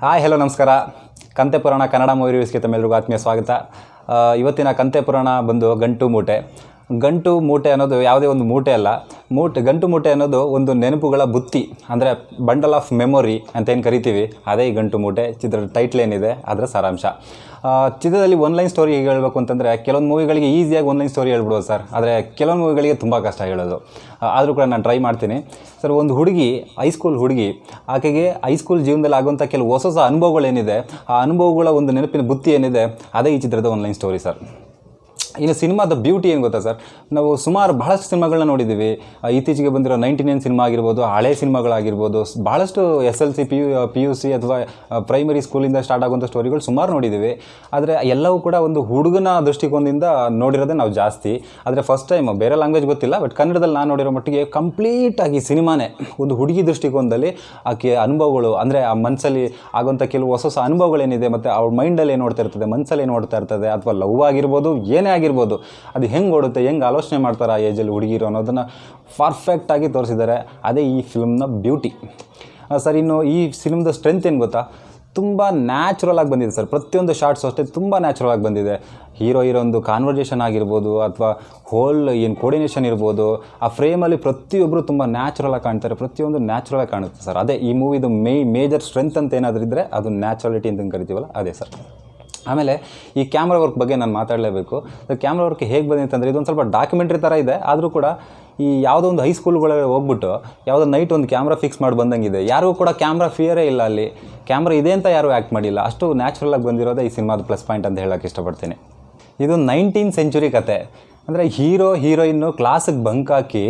Hi, hello, ನಮಸ್ಕಾರ. ಕಂತೆ ಪುರಾಣ ಕನ್ನಡ ಮೂವಿ ರಿವ್ಯೂಸ್ಗೆ ತಮ್ಮೆಲ್ಲರಿಗೂ ಆತ್ಮೀಯ ಸ್ವಾಗತ. ಇವತ್ತಿನ ಕಂತೆ ಪುರಾಣ ಬಂದು ಗಂಟು ಮೂಟೆ. ಗಂಟು ಮೂಟೆ ಅನ್ನೋದು ಯಾವುದೇ ಒಂದು ಮೂಟೆ ಅಲ್ಲ. ಮೂಟೆ, ಗಂಟು ಮೂಟೆ ಅನ್ನೋದು ಒಂದು ನೆನಪುಗಳ ಬುತ್ತಿ, ಅಂದರೆ ಬಂಡಲ್ ಆಫ್ ಮೆಮೊರಿ ಅಂತ ಏನು ಕರಿತೀವಿ? ಅದೇ ಗಂಟು ಮೂಟೆ, ಚಿತ್ರದ ಟೈಟ್ಲ್ ಏನಿದೆ, ಅದರ ಸಾರಾಂಶ. ಚಿತ್ರದಲ್ಲಿ ಒನ್ಲೈನ್ ಸ್ಟೋರಿ ಹೇಳಬೇಕು ಅಂತಂದರೆ, ಕೆಲವೊಂದು ಮೂವಿಗಳಿಗೆ ಈಸಿಯಾಗಿ ಒನ್ಲೈನ್ ಸ್ಟೋರಿ ಹೇಳ್ಬಿಡೋದು ಸರ್ ಆದರೆ ಕೆಲವೊಂದು ಮೂವಿಗಳಿಗೆ ತುಂಬ ಕಷ್ಟ ಹೇಳೋದು. ಆದರೂ ಕೂಡ ನಾನು ಟ್ರೈ ಮಾಡ್ತೀನಿ. ಸರ್ ಒಂದು ಹುಡುಗಿ ಹೈಸ್ಕೂಲ್ ಹುಡುಗಿ, ಆಕೆಗೆ ಹೈಸ್ಕೂಲ್ ಜೀವನದಲ್ಲಿ ಆಗುವಂಥ ಕೆಲವು ಹೊಸ ಹೊಸ ಅನುಭವಗಳೇನಿದೆ, ಆ ಅನುಭವಗಳ ಒಂದು ನೆನಪಿನ ಬುತ್ತಿ ಏನಿದೆ, ಅದೇ ಈ ಚಿತ್ರದ ಒನ್ಲೈನ್ ಸ್ಟೋರಿ ಸರ್ ಇನ್ನು ಸಿನಿಮಾದ ಬ್ಯೂಟಿ ಏನು ಗೊತ್ತಾ ಸರ್? ನಾವು ಸುಮಾರು ಬಹಳಷ್ಟು ಸಿನಿಮಾಗಳನ್ನ ನೋಡಿದ್ದೀವಿ. ಇತ್ತೀಚೆಗೆ ಬಂದಿರೋ ನೈಂಟಿ ನೈನ್ ಸಿನಿಮಾ ಆಗಿರ್ಬೋದು, ಹಳೆ ಸಿನಿಮಾಗಳಾಗಿರ್ಬೋದು ಭಾಳಷ್ಟು S L C P U P U C ಅಥವಾ ಪ್ರೈಮರಿ ಸ್ಕೂಲಿಂದ ಸ್ಟಾರ್ಟ್ ಆಗುವಂಥ ಸ್ಟೋರಿಗಳು ಸುಮಾರು ನೋಡಿದ್ದೀವಿ. ಆದರೆ ಎಲ್ಲವೂ ಕೂಡ ಒಂದು ಹುಡುಗನ ದೃಷ್ಟಿಕೋನದಿಂದ ನೋಡಿರೋದೇ ನಾವು ಜಾಸ್ತಿ. ಆದರೆ ಫಸ್ಟ್ ಟೈಮ್ ಬೇರೆ ಲ್ಯಾಂಗ್ವೇಜ್ ಗೊತ್ತಿಲ್ಲ ಬಟ್ ಕನ್ನಡದಲ್ಲಿ ನಾನು ನೋಡಿರೋ ಮಟ್ಟಿಗೆ ಕಂಪ್ಲೀಟಾಗಿ ಸಿನಿಮಾನೇ ಒಂದು ಹುಡುಗಿ ದೃಷ್ಟಿಕೋನದಲ್ಲಿ ಆಕೆ ಅನುಭವಗಳು, ಅಂದರೆ ಆ ಮನಸ್ಸಲ್ಲಿ ಆಗುವಂಥ ಕೆಲವು ಹೊಸ ಹೊಸ ಅನುಭವಗಳೇನಿದೆ, ಮತ್ತು ಅವ್ರ ಮೈಂಡಲ್ಲಿ ಏನು ನೋಡ್ತಾ ಇರ್ತದೆ ಮನಸ್ಸಲ್ಲಿ ಏನು ನೋಡ್ತಾ ಇರ್ತದೆ, ಅಥವಾ ಲವ್ ಆಗಿರ್ಬೋದು, ಏನೇ ಆಗಿರ್ಬೋದು ಅದು ಹೆಂಗೆ ಓಡುತ್ತೆ, ಹೆಂಗೆ ಆಲೋಚನೆ ಮಾಡ್ತಾರೆ ಆ ಏಜಲ್ಲಿ ಹುಡುಗಿರು ಅನ್ನೋದನ್ನು ಪರ್ಫೆಕ್ಟಾಗಿ ತೋರಿಸಿದ್ದಾರೆ. ಅದೇ ಈ ಫಿಲ್ಮ್ನ ಬ್ಯೂಟಿ ಸರ್ ಇನ್ನು ಈ ಫಿಲ್ಮ್ದ ಸ್ಟ್ರೆಂತ್ ಏನು ಗೊತ್ತಾ? ತುಂಬ ನ್ಯಾಚುರಲ್ ಆಗಿ ಬಂದಿದೆ ಸರ್ ಪ್ರತಿಯೊಂದು ಶಾರ್ಟ್ಸ್ ಅಷ್ಟೇ ತುಂಬ ನ್ಯಾಚುರಲ್ ಆಗಿ ಬಂದಿದೆ. ಹೀರೋ ಹೀರೋ ಒಂದು ಕಾನ್ವರ್ಜೇಷನ್ ಆಗಿರ್ಬೋದು ಅಥವಾ ಹೋಲ್ ಏನು ಕೋರ್ಡಿನೇಷನ್ ಇರ್ಬೋದು, ಆ ಫ್ರೇಮಲ್ಲಿ ಪ್ರತಿಯೊಬ್ಬರು ತುಂಬ ನ್ಯಾಚುರಲ್ ಆಗಿ ಕಾಣ್ತಾರೆ, ಪ್ರತಿಯೊಂದು ನ್ಯಾಚುರಲ್ ಆಗಿ ಕಾಣುತ್ತೆ ಸರ್ ಅದೇ ಈ ಮೂವಿದು ಮೇ ಮೇಜರ್ ಸ್ಟ್ರೆಂತ್ ಅಂತ ಏನಾದರೂ ಇದ್ದರೆ ಅದು ನ್ಯಾಚುರಾಲಿಟಿ ಅಂತ ಕರಿತೀವಲ್ಲ? ಅದೇ ಸರ್ ಆಮೇಲೆ ಈ ಕ್ಯಾಮ್ರಾ ವರ್ಕ್ ಬಗ್ಗೆ ನಾನು ಮಾತಾಡಲೇಬೇಕು. ಕ್ಯಾಮ್ರಾ ವರ್ಕ್ ಹೇಗೆ ಬಂದಿದೆ ಅಂತಂದರೆ ಇದೊಂದು ಸ್ವಲ್ಪ ಡಾಕ್ಯುಮೆಂಟ್ರಿ ಥರ ಇದೆ. ಆದರೂ ಕೂಡ ಈ ಯಾವುದೋ ಒಂದು ಹೈಸ್ಕೂಲ್ಗಳಿಗೆ ಹೋಗ್ಬಿಟ್ಟು ಯಾವುದೋ ನೈಟ್ ಒಂದು ಕ್ಯಾಮ್ರಾ ಫಿಕ್ಸ್ ಮಾಡಿ ಬಂದಂಗಿದೆ. ಯಾರಿಗೂ ಕೂಡ ಕ್ಯಾಮ್ರಾ ಫಿಯರೇ ಇಲ್ಲ ಅಲ್ಲಿ. ಕ್ಯಾಮ್ರಾ ಇದೆ ಅಂತ ಯಾರೂ ಆ್ಯಕ್ಟ್ ಮಾಡಿಲ್ಲ. ಅಷ್ಟು ನ್ಯಾಚುರಲ್ ಆಗಿ ಬಂದಿರೋದೇ ಈ ಸಿನಿಮಾದ ಪ್ಲಸ್ ಪಾಯಿಂಟ್ ಅಂತ ಹೇಳೋಕ್ಕೆ ಇಷ್ಟಪಡ್ತೀನಿ. ಇದು ನೈನ್ಟೀನ್ ಸೆಂಚುರಿ ಕತೆ. ಅಂದರೆ ಹೀರೋ ಹೀರೋಯಿನ್ನು ಕ್ಲಾಸಿಗೆ ಬಂಕ್ ಹಾಕಿ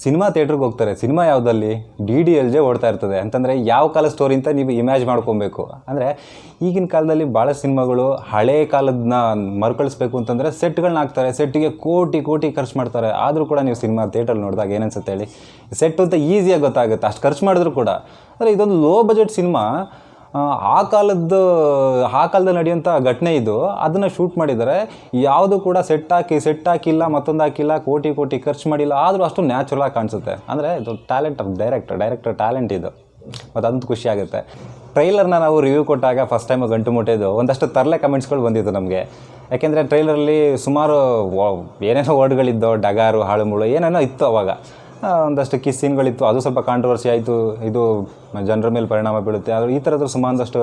ಸಿನಿಮಾ ಥಿಯೇಟ್ರಿಗೆ ಹೋಗ್ತಾರೆ. ಸಿನಿಮಾ ಯಾವುದಲ್ಲಿ? ಡಿ ಡಿ ಎಲ್ ಜೆ ಓಡ್ತಾ ಇರ್ತದೆ. ಅಂತಂದರೆ ಯಾವ ಕಾಲ ಸ್ಟೋರಿ ಅಂತ ನೀವು ಇಮ್ಯಾಜ್ ಮಾಡ್ಕೊಬೇಕು. ಅಂದರೆ ಈಗಿನ ಕಾಲದಲ್ಲಿ ಭಾಳ ಸಿನಿಮಾಗಳು ಹಳೆ ಕಾಲದನ್ನ ಮರುಕಳಿಸ್ಬೇಕು ಅಂತಂದರೆ ಸೆಟ್ಗಳನ್ನ ಹಾಕ್ತಾರೆ. ಸೆಟ್ಟಿಗೆ ಕೋಟಿ ಕೋಟಿ ಖರ್ಚು ಮಾಡ್ತಾರೆ. ಆದರೂ ಕೂಡ ನೀವು ಸಿನಿಮಾ ಥಿಯೇಟ್ರಲ್ಲಿ ನೋಡಿದಾಗ ಏನನ್ಸುತ್ತೆ ಹೇಳಿ? ಸೆಟ್ ಅಂತ ಈಸಿಯಾಗಿ ಗೊತ್ತಾಗುತ್ತೆ. ಅಷ್ಟು ಖರ್ಚು ಮಾಡಿದ್ರು ಕೂಡ. ಅಂದರೆ ಇದೊಂದು ಲೋ ಬಜೆಟ್ ಸಿನಿಮಾ. ಆ, ಕಾಲದ್ದು ಆ ಕಾಲದಲ್ಲಿ ನಡೆಯುವಂಥ ಘಟನೆ ಇದು. ಅದನ್ನು ಶೂಟ್ ಮಾಡಿದ್ದಾರೆ. ಯಾವುದು ಕೂಡ ಸೆಟ್ ಹಾಕಿ ಸೆಟ್ ಹಾಕಿಲ್ಲ ಮತ್ತೊಂದು ಹಾಕಿಲ್ಲ ಕೋಟಿ ಕೋಟಿ ಖರ್ಚು ಮಾಡಿಲ್ಲ. ಆದರೂ ಅಷ್ಟು ನ್ಯಾಚುರಲ್ ಆಗಿ ಕಾಣಿಸುತ್ತೆ. ಅಂದರೆ ಇದು talent of director director talent ಇದು. ಮತ್ತು ಅದಂತೂ ಖುಷಿ ಆಗುತ್ತೆ. ಟ್ರೈಲರ್ನ ನಾವು ರಿವ್ಯೂ ಕೊಟ್ಟಾಗ ಫಸ್ಟ್ ಟೈಮ್ ಗಂಟು ಮುಟ್ಟಿದ್ದು ಒಂದಷ್ಟು ತರಲೆ ಕಮೆಂಟ್ಸ್ಗಳು ಬಂದಿತ್ತು ನಮಗೆ. ಯಾಕೆಂದರೆ ಟ್ರೈಲರಲ್ಲಿ ಸುಮಾರು ಏನೇನೋ ವರ್ಡ್ಗಳಿದ್ದೋ ಡಗಾರು ಹಾಳು ಮುಳು ಏನೇನೋ ಇತ್ತು ಅವಾಗ. ಒಂದಷ್ಟು ಕಿಸ್ ಸೀನ್ಗಳಿತ್ತು. ಅದು ಸ್ವಲ್ಪ ಕಾಂಟ್ರವರ್ಸಿ ಆಯಿತು. ಇದು ಜನರ ಮೇಲೆ ಪರಿಣಾಮ ಬೀಳುತ್ತೆ. ಆದರೆ ಈ ಥರದ ಸುಮಾರಷ್ಟು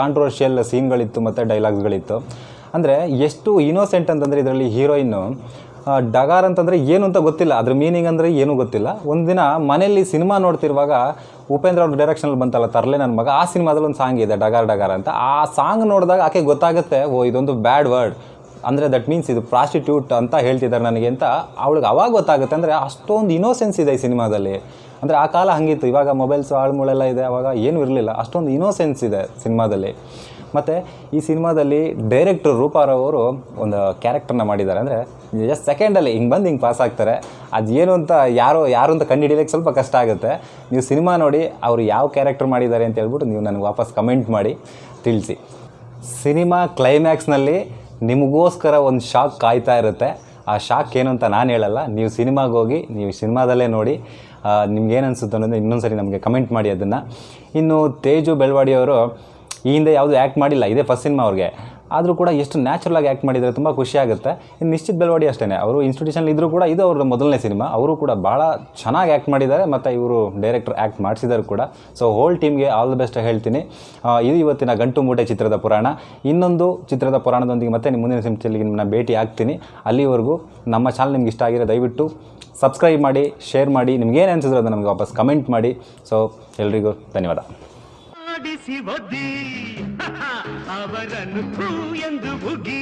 ಕಾಂಟ್ರವರ್ಷಿಯಲ್ ಸೀನ್ಗಳಿತ್ತು ಮತ್ತು ಡೈಲಾಗ್ಸ್ಗಳಿತ್ತು ಅಂದರೆ ಎಷ್ಟು ಇನೋಸೆಂಟ್ ಅಂತಂದರೆ ಇದರಲ್ಲಿ ಹೀರೋಯಿನ್ನು ಡಗಾರ್ ಅಂತಂದರೆ ಏನು ಅಂತ ಗೊತ್ತಿಲ್ಲ. ಅದ್ರ ಮೀನಿಂಗ್ ಅಂದರೆ ಏನೂ ಗೊತ್ತಿಲ್ಲ. ಒಂದಿನ ಮನೆಯಲ್ಲಿ ಸಿನಿಮಾ ನೋಡ್ತಿರುವಾಗ ಉಪೇಂದ್ರ ಅವ್ರ ಡೈರೆಕ್ಷನಲ್ಲಿ ಬಂತಲ್ಲ, ತರಲೆ ನನ್ನ ಮಗ. ಆ ಸಿನಿಮಾದಲ್ಲಿ ಒಂದು ಸಾಂಗ್ ಇದೆ, ಡಗಾರ್ ಡಗಾರ್ ಅಂತ. ಆ ಸಾಂಗ್ ನೋಡಿದಾಗ ಆಕೆ ಗೊತ್ತಾಗುತ್ತೆ, ಓ, ಇದೊಂದು ಬ್ಯಾಡ್ ವರ್ಡ್ ಅಂದರೆ ದಟ್ ಮೀನ್ಸ್ ಇದು ಪ್ರಾಸ್ಟಿಟ್ಯೂಟ್ ಅಂತ ಹೇಳ್ತಿದ್ದಾರೆ ನನಗೆ ಅಂತ ಅವಳಿಗೆ ಅವಾಗ ಗೊತ್ತಾಗುತ್ತೆ. ಅಂದರೆ ಅಷ್ಟೊಂದು ಇನೋಸೆನ್ಸ್ ಇದೆ ಈ ಸಿನಿಮಾದಲ್ಲಿ. ಅಂದರೆ ಆ ಕಾಲ ಹಂಗಿತ್ತು. ಇವಾಗ ಮೊಬೈಲ್ಸು ಆಳ್ಮೂಳೆಲ್ಲ ಇದೆ. ಅವಾಗ ಏನೂ ಇರಲಿಲ್ಲ. ಅಷ್ಟೊಂದು ಇನೋಸೆನ್ಸ್ ಇದೆ ಸಿನಿಮಾದಲ್ಲಿ. ಮತ್ತು ಈ ಸಿನಿಮಾದಲ್ಲಿ ಡೈರೆಕ್ಟರ್ ರೂಪಾರವರು ಒಂದು ಕ್ಯಾರೆಕ್ಟರ್ನ ಮಾಡಿದ್ದಾರೆ. ಅಂದರೆ ಜಸ್ಟ್ ಸೆಕೆಂಡಲ್ಲಿ ಹಿಂಗೆ ಬಂದು ಹಿಂಗೆ ಪಾಸ್ ಆಗ್ತಾರೆ. ಅದು ಏನು ಅಂತ ಯಾರೋ, ಯಾರು ಅಂತ ಕಂಡುಹಿಡಿಯೋಕ್ಕೆ ಸ್ವಲ್ಪ ಕಷ್ಟ ಆಗುತ್ತೆ. ನೀವು ಸಿನಿಮಾ ನೋಡಿ ಅವರು ಯಾವ ಕ್ಯಾರೆಕ್ಟರ್ ಮಾಡಿದ್ದಾರೆ ಅಂತ ಹೇಳ್ಬಿಟ್ಟು ನೀವು ನನಗೆ ವಾಪಸ್ ಕಮೆಂಟ್ ಮಾಡಿ, ತಿಳಿಸಿ. ಸಿನಿಮಾ ಕ್ಲೈಮ್ಯಾಕ್ಸ್ನಲ್ಲಿ ನಿಮಗೋಸ್ಕರ ಒಂದು ಶಾಕ್ ಕಾಯ್ತಾ ಇರುತ್ತೆ. ಆ ಶಾಕ್ ಏನು ಅಂತ ನಾನು ಹೇಳಲ್ಲ. ನೀವು ಸಿನಿಮಾಗೆ ಹೋಗಿ, ನೀವು ಸಿನಿಮಾದಲ್ಲೇ ನೋಡಿ ನಿಮ್ಗೆ ಏನು ಅನಿಸುತ್ತೆ ಅನ್ನೋದು ಇನ್ನೊಂದು ಸರಿ ನಮಗೆ ಕಮೆಂಟ್ ಮಾಡಿ ಅದನ್ನು. ಇನ್ನು ತೇಜು ಬೆಳವಾಡಿಯವರು ಈ ಹಿಂದೆ ಯಾವುದು ಆ್ಯಕ್ಟ್ ಮಾಡಿಲ್ಲ. ಇದೇ ಫಸ್ಟ್ ಸಿನಿಮಾ ಅವ್ರಿಗೆ. ಆದರೂ ಕೂಡ ಎಷ್ಟು ನ್ಯಾಚುರಲ್ ಆಗಿ ಆ್ಯಕ್ಟ್ ಮಾಡಿದರೆ ತುಂಬ ಖುಷಿ ಆಗುತ್ತೆ. ಇನ್ನು ನಿಶ್ಚಿತ್ ಬೆಳವಾಡಿ ಅಷ್ಟೇ ಅವರು ಇನ್ಸ್ಟಿಟ್ಯೂಷನ್ ಇದ್ದರೂ ಕೂಡ ಇದು ಅವ್ರ ಮೊದಲನೇ ಸಿನಿಮಾ ಅವರು ಕೂಡ ಭಾಳ ಚೆನ್ನಾಗಿ ಆ್ಯಕ್ಟ್ ಮಾಡಿದ್ದಾರೆ ಮತ್ತು ಇವರು ಡೈರೆಕ್ಟರ್ ಆ್ಯಕ್ಟ್ ಮಾಡಿಸಿದ್ದಾರೆ ಕೂಡ. ಸೊ ಹೋಲ್ ಟೀಮ್ಗೆ ಆಲ್ ದ ಬೆಸ್ಟ್ ಹೇಳ್ತೀನಿ. ಇದು ಇವತ್ತಿನ ಗಂಟು ಮೂಟೆ ಚಿತ್ರದ ಪುರಾಣ. ಇನ್ನೊಂದು ಚಿತ್ರದ ಪುರಾಣದೊಂದಿಗೆ ಮತ್ತೆ ನಿಮ್ಮ ಮುಂದಿನ ಸಿಂಚಲ್ಲಿ ನಿಮ್ಮನ್ನ ಭೇಟಿ ಆಗ್ತೀನಿ. ಅಲ್ಲಿವರೆಗೂ ನಮ್ಮ ಚಾನಲ್ ನಿಮ್ಗೆ ಇಷ್ಟ ಆಗಿರೋ ದಯವಿಟ್ಟು ಸಬ್ಸ್ಕ್ರೈಬ್ ಮಾಡಿ ಶೇರ್ ಮಾಡಿ ನಿಮ್ಗೇನು ಅನಿಸಿದ್ರು ಅದನ್ನು ನಮಗೆ ವಾಪಸ್ ಕಮೆಂಟ್ ಮಾಡಿ. ಸೊ ಎಲ್ರಿಗೂ ಧನ್ಯವಾದ. ಅವರನ್ನು ಹೂ ಎಂದು ಉಗಿ